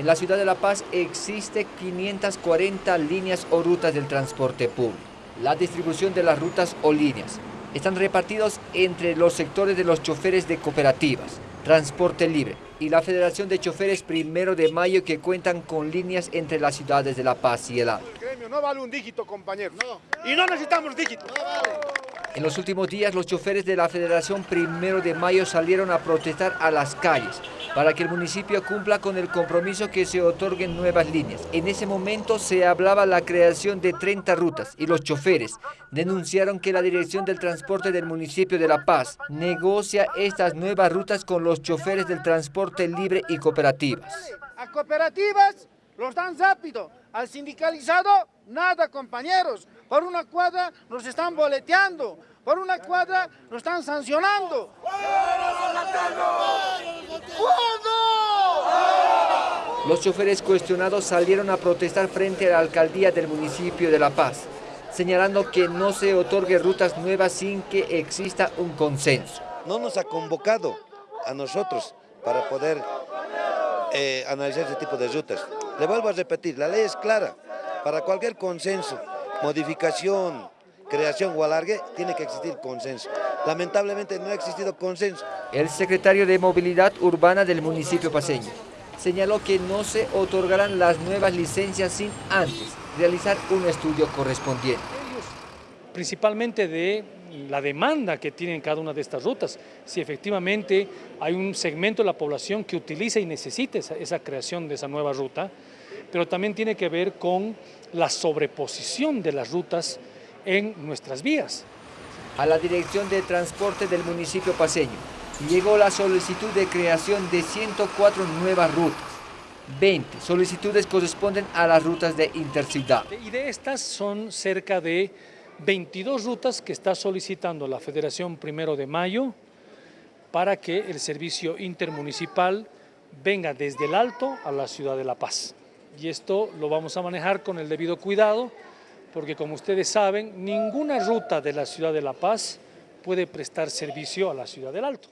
En la ciudad de La Paz existe 540 líneas o rutas del transporte público. La distribución de las rutas o líneas están repartidos entre los sectores de los choferes de cooperativas, transporte libre y la Federación de Choferes Primero de Mayo que cuentan con líneas entre las ciudades de La Paz y El Alto. no vale un dígito, compañero. Y no necesitamos dígito. En los últimos días, los choferes de la Federación Primero de Mayo salieron a protestar a las calles para que el municipio cumpla con el compromiso que se otorguen nuevas líneas. En ese momento se hablaba la creación de 30 rutas y los choferes denunciaron que la Dirección del Transporte del municipio de La Paz negocia estas nuevas rutas con los choferes del transporte libre y cooperativas. A cooperativas los dan rápido, al sindicalizado nada compañeros. Por una cuadra nos están boleteando, por una cuadra nos están sancionando. Los choferes cuestionados salieron a protestar frente a la alcaldía del municipio de La Paz, señalando que no se otorgue rutas nuevas sin que exista un consenso. No nos ha convocado a nosotros para poder eh, analizar este tipo de rutas. Le vuelvo a repetir, la ley es clara, para cualquier consenso modificación, creación o alargue, tiene que existir consenso. Lamentablemente no ha existido consenso. El secretario de Movilidad Urbana del municipio paseño señaló que no se otorgarán las nuevas licencias sin antes realizar un estudio correspondiente. Principalmente de la demanda que tienen cada una de estas rutas, si efectivamente hay un segmento de la población que utiliza y necesita esa, esa creación de esa nueva ruta, pero también tiene que ver con la sobreposición de las rutas en nuestras vías. A la Dirección de Transporte del municipio paseño llegó la solicitud de creación de 104 nuevas rutas. 20 solicitudes corresponden a las rutas de interciudad. Y de estas son cerca de 22 rutas que está solicitando la Federación Primero de Mayo para que el servicio intermunicipal venga desde el Alto a la ciudad de La Paz y esto lo vamos a manejar con el debido cuidado porque como ustedes saben, ninguna ruta de la ciudad de La Paz puede prestar servicio a la ciudad del Alto.